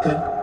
对。